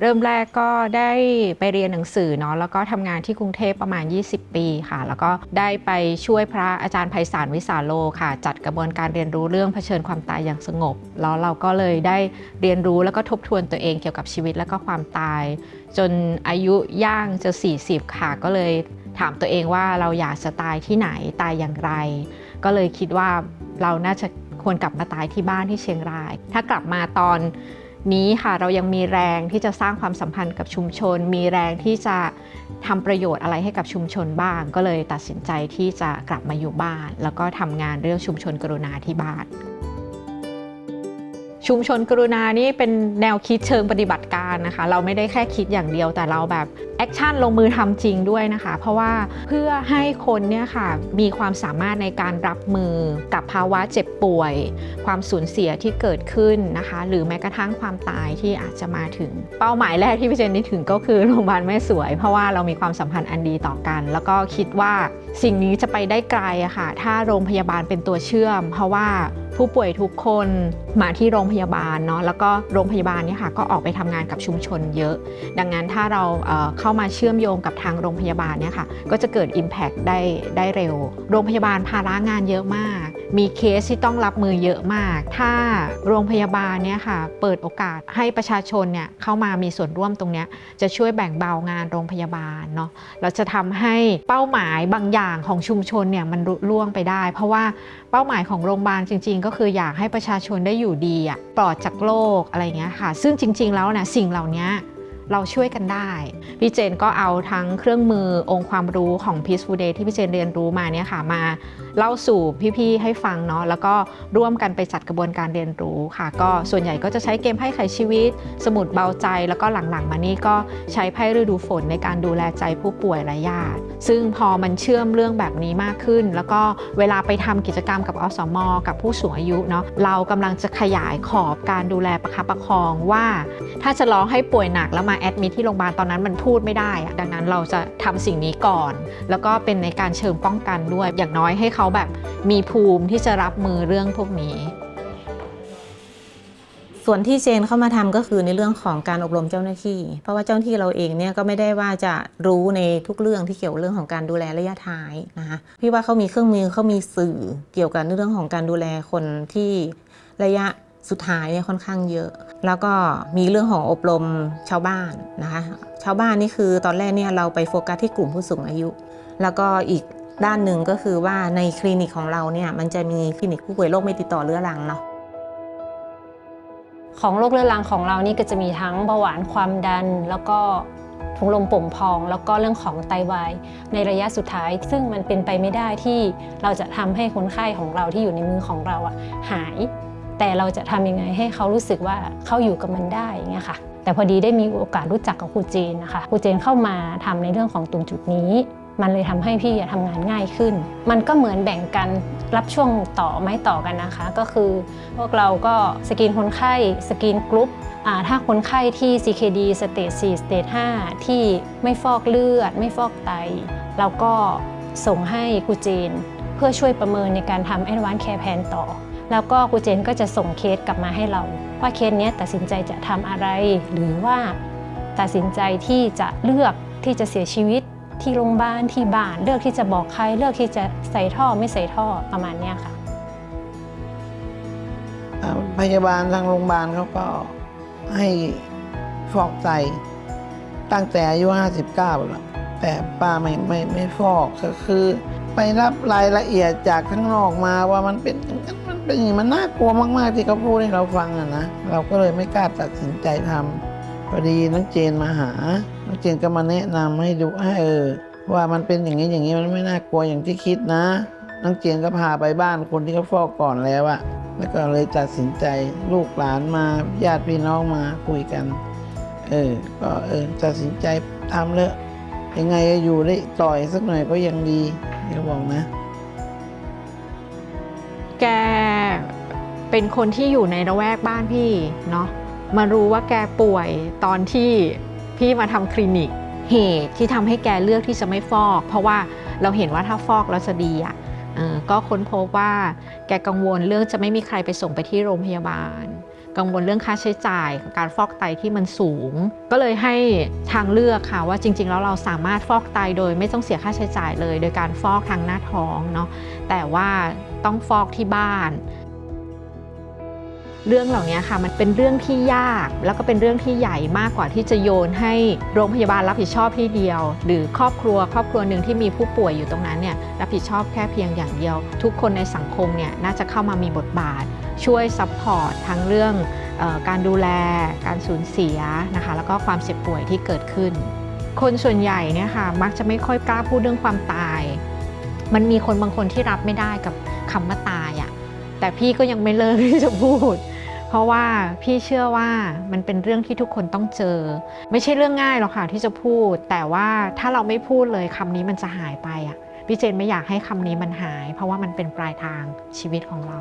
เริ่มแรกก็ได้ไปเรียนหนังสือเนาะแล้วก็ทำงานที่กรุงเทพประมาณ 20 ปีค่ะ แล้วก็ได้ไปช่วยพระอาจารย์ไพศาลวิสาโลค่ะ จัดกระบวนการเรียนรู้เรื่องเผชิญความตายอย่างสงบ แล้วเราก็เลยได้เรียนรู้แล้วก็ทบทวนตัวเองเกี่ยวกับชีวิตแล้วก็ความตาย จนอายุย่างจะ 40 ค่ะ ก็เลยถามตัวเองว่าเราอยากจะตายที่ไหนตายอย่างไร ก็เลยคิดว่าเราน่าจะควรกลับมาตายที่บ้านที่เชียงราย ถ้ากลับมาตอน นี้ค่ะเรายังมีแรงที่จะสร้างความสัมพันธ์กับชุมชน มีแรงที่จะทำประโยชน์อะไรให้กับชุมชนบ้าง ก็เลยตัดสินใจที่จะกลับมาอยู่บ้าน แล้วก็ทำงานเรื่องชุมชนกรุณาที่บ้านชุมชนกรุณานี่เป็นแนวคิดเชิงปฏิบัติการนะคะ เราไม่ได้แค่คิดอย่างเดียวแต่เราแบบ action ลงมือทำจริงด้วยนะคะ เพราะว่าเพื่อให้คนเนี่ยค่ะมีความสามารถในการรับมือกับภาวะเจ็บป่วย ความสูญเสียที่เกิดขึ้นนะคะ หรือแม้กระทั่งความตายที่อาจจะมาถึง เป้าหมายแรกที่พี่เจนนึกถึงก็คือโรงพยาบาลแม่สวย เพราะว่าเรามีความสัมพันธ์อันดีต่อกัน แล้วก็คิดว่าสิ่งนี้จะไปได้ไกลอะค่ะถ้าโรงพยาบาลเป็นตัวเชื่อม เพราะว่า ผู้ป่วยทุกคนมาที่โรงพยาบาลเนาะแล้วก็โรงพยาบาลเนี่ยค่ะก็ออกไปทำงานกับชุมชนเยอะ ดังนั้นถ้าเราเข้ามาเชื่อมโยงกับทางโรงพยาบาลเนี่ยค่ะก็จะเกิด Impact ได้ได้เร็ว โรงพยาบาลภาระงานเยอะมาก มีเคสที่ต้องรับมือเยอะมาก ถ้าโรงพยาบาลเนี่ยค่ะเปิดโอกาสให้ประชาชนเนี่ยเข้ามามีส่วนร่วมตรงเนี้ยจะช่วยแบ่งเบางานโรงพยาบาลเนาะเราจะทำให้เป้าหมายบางอย่างของชุมชนเนี่ยมันรุล่วงไปได้ เพราะว่าเป้าหมายของโรงพยาบาลจริง ๆก็คืออยากให้ประชาชนได้อยู่ดีอะปลอดจากโรคอะไรเงี้ยค่ะ ซึ่งจริง ๆ แล้วนะสิ่งเหล่านี้ เราช่วยกันได้ พี่เจนก็เอาทั้งเครื่องมือองค์ความรู้ของ Peaceful Day ที่พี่เจนเรียนรู้มาเนี่ยค่ะมาเล่าสู่พี่ๆให้ฟังเนาะแล้วก็ร่วมกันไปจัดกระบวนการเรียนรู้ค่ะ ก็ส่วนใหญ่ก็จะใช้เกมไพ่ไขชีวิต สมุดเบาใจ แล้วก็หลังๆ มานี่ก็ใช้ไพ่ฤดูฝนในการดูแลใจผู้ป่วยและญาติ ซึ่งพอมันเชื่อมเรื่องแบบนี้มากขึ้น แล้วก็เวลาไปทำกิจกรรมกับอสมกับผู้สูงอายุเนาะเรากำลังจะขยายขอบการดูแลประคับประคองว่า ถ้าจะร้องให้ป่วยหนักแล้วมาแอดมิทที่โรงพยาบาลตอนนั้นมันพูดไม่ได้อะดังนั้นเราจะทำสิ่งนี้ก่อน แล้วก็เป็นในการเชิงป้องกันด้วย อย่างน้อยให้เขาแบบมีภูมิที่จะรับมือเรื่องพวกนี้ ส่วนที่เจนเข้ามาทำก็คือในเรื่องของการอบรมเจ้าหน้าที่ เพราะว่าเจ้าหน้าที่เราเองเนี่ยก็ไม่ได้ว่าจะรู้ในทุกเรื่องที่เกี่ยวเรื่องของการดูแลระยะท้ายนะคะพี่ว่าเขามีเครื่องมือเขามีสื่อเกี่ยวกับเรื่องของการดูแลคนที่ระยะ สุดท้ายเนี่ยค่อนข้างเยอะ แล้วก็มีเรื่องของอบรมชาวบ้านนะคะ ชาวบ้านนี่คือตอนแรกเนี่ยเราไปโฟกัสที่กลุ่มผู้สูงอายุ แล้วก็อีกด้านหนึ่งก็คือว่าในคลินิกของเราเนี่ยมันจะมีคลินิกผู้ป่วยโรคไม่ติดต่อเรื้อรังเนาะของโรคเรื้อรังของเรานี่ก็จะมีทั้งเบาหวานความดัน แล้วก็ถุงลมโป่งพอง แล้วก็เรื่องของไตวายในระยะสุดท้าย ซึ่งมันเป็นไปไม่ได้ที่เราจะทำให้คนไข้ของเราที่อยู่ในมือของเราอะหาย แต่เราจะทำยังไงให้เขารู้สึกว่าเขาอยู่กับมันได้อย่างเงี้ยค่ะ แต่พอดีได้มีโอกาสรู้จักกับครูเจนนะคะครูเจนเข้ามาทำในเรื่องของตรงจุดนี้ มันเลยทำให้พี่อะทำงานง่ายขึ้น มันก็เหมือนแบ่งกันรับช่วงต่อไม้ต่อกันนะคะ ก็คือพวกเราก็สกรีนคนไข้ screen group อ่าถ้าคนไข้ที่ CKD stage 4 stage 5ที่ไม่ฟอกเลือด ไม่ฟอกไต เราก็ส่งให้ครูเจน เพื่อช่วยประเมินในการทำ Advanced Care Plan ต่อ แล้วก็ครูเจนก็จะส่งเคสกลับมาให้เรา ว่าเคสนี้ตัดสินใจจะทำอะไร หรือว่าตัดสินใจที่จะเลือกที่จะเสียชีวิตที่โรงพยาบาลที่บ้านเลือกที่จะบอกใคร เลือกที่จะใส่ท่อไม่ใส่ท่อประมาณนี้ค่ะพยาบาลทางโรงพยาบาลเขาก็ให้ฟอกไตตั้งแต่อายุ59แล้วแต่ป้าไม่ไม่ไม่ฟอกก็คือ ไปรับรายละเอียดจากข้างนอกมาว่ามันเป็นอย่างนั้นมันเป็นอย่างนี้มันน่ากลัวมากๆที่เขาพูดให้เราฟังอะนะเราก็เลยไม่กล้าตัดสินใจทำพอดีน้องเจนมาหา น้องเจนก็มาแนะนำให้ดูให้เออ ว่ามันเป็นอย่างนี้อย่างนี้มันไม่น่ากลัวอย่างที่คิดนะ น้องเจนก็พาไปบ้านคนที่เขาฟอกก่อนแล้วอะแล้วก็เลยตัดสินใจลูกหลานมาญาติพี่น้องมาคุยกัน เออ ก็เออตัดสินใจทำเลยยังไงอยู่ได้ต่อยสักหน่อยก็ยังดี เดี๋ยวบอกนะ แกเป็นคนที่อยู่ในระแวกบ้านพี่เนาะมารู้ว่าแกป่วยตอนที่พี่มาทำคลินิกเหตุที่ทำให้แกเลือกที่จะไม่ฟอก เพราะว่าเราเห็นว่าถ้าฟอกแล้วจะดีอะ่ะก็ค้นพบว่าแกกังวลเรื่องจะไม่มีใครไปส่งไปที่โรงพยาบาล กังวลเรื่องค่าใช้จ่ายการฟอกไตที่มันสูง ก็เลยให้ทางเลือกค่ะว่าจริง ๆ แล้วเราสามารถฟอกไตโดยไม่ต้องเสียค่าใช้จ่ายเลย โดยการฟอกทางหน้าท้องเนาะแต่ว่าต้องฟอกที่บ้าน เรื่องเหล่านี้ค่ะมันเป็นเรื่องที่ยากแล้วก็เป็นเรื่องที่ใหญ่มากกว่าที่จะโยนให้โรงพยาบาลรับผิดชอบที่เดียว หรือครอบครัวครอบครัวหนึ่งที่มีผู้ป่วยอยู่ตรงนั้นเนี่ยรับผิดชอบแค่เพียงอย่างเดียว ทุกคนในสังคมเนี่ยน่าจะเข้ามามีบทบาท ช่วย support ทั้งเรื่องออการดูแล การสูญเสียนะคะแล้วก็ความเจ็บป่วยที่เกิดขึ้น คนส่วนใหญ่เนี่ยค่ะมักจะไม่ค่อยกล้าพูดเรื่องความตาย มันมีคนบางคนที่รับไม่ได้กับคำว่าตายอะ่ะแต่พี่ก็ยังไม่เลิกที่จะพูด เพราะว่าพี่เชื่อว่ามันเป็นเรื่องที่ทุกคนต้องเจอ ไม่ใช่เรื่องง่ายหรอกค่ะที่จะพูด แต่ว่าถ้าเราไม่พูดเลยคำนี้มันจะหายไปอะพี่เจนไม่อยากให้คำนี้มันหาย เพราะว่ามันเป็นปลายทางชีวิตของเรา